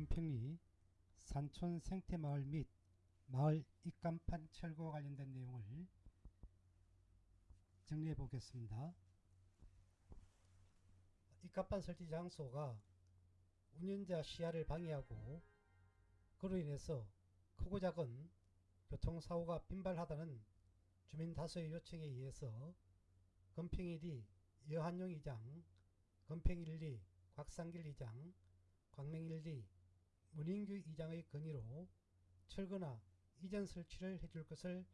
금평리 산촌 생태마을 및 마을 입간판 철거 관련된 내용을 정리해 보겠습니다. 입간판 설치 장소가 운전자 시야를 방해하고 그로 인해서 크고 작은 교통사고가 빈발하다는 주민 다수의 요청에 의해서 금평일이 여한용 이장, 금평일리 곽상길 이장, 광명일리 문인규 이장의 건의로 철거나 이전 설치를 해줄 것을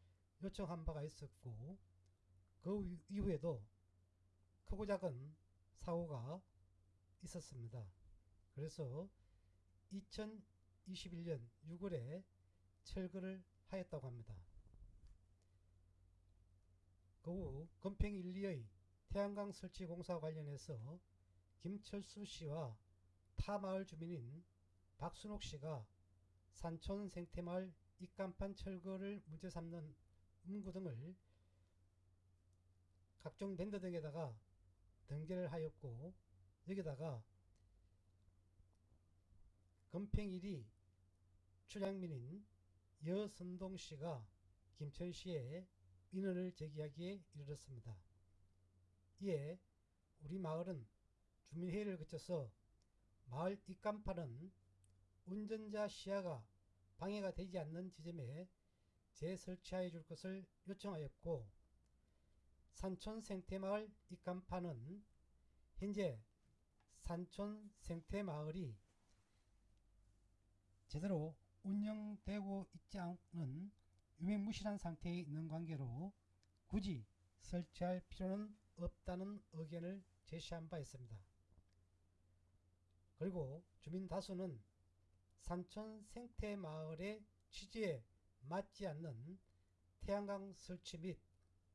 요청한 바가 있었고 그 이후에도 크고 작은 사고가 있었습니다. 그래서 2021년 6월에 철거를 하였다고 합니다. 그후 금평 1, 2의 태양광 설치 공사 관련해서 김철수 씨와 타 마을 주민인 박순옥 씨가 산촌 생태마을 입간판 철거를 문제 삼는 문구 등을 각종 밴드 등에다가 등재를 하였고 여기다가 금평일이 출향민인 여선동 씨가 김천 씨에 민원을 제기하기에 이르렀습니다. 이에 우리 마을은 주민회의를 거쳐서 마을 입간판은 운전자 시야가 방해가 되지 않는 지점에 재설치하여 줄 것을 요청하였고 산촌 생태마을 입간판은 현재 산촌 생태마을이 제대로 운영되고 있지 않은 유명무실한 상태에 있는 관계로 굳이 설치할 필요는 없다는 의견을 제시한 바 있습니다. 그리고 주민 다수는 산촌 생태 마을의 취지에 맞지 않는 태양광 설치 및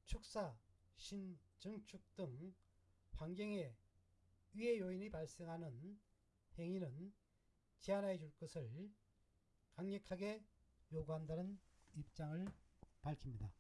축사, 신증축 등 환경에 위해 요인이 발생하는 행위는 제한해 줄 것을 강력하게 요구한다는 입장을 밝힙니다.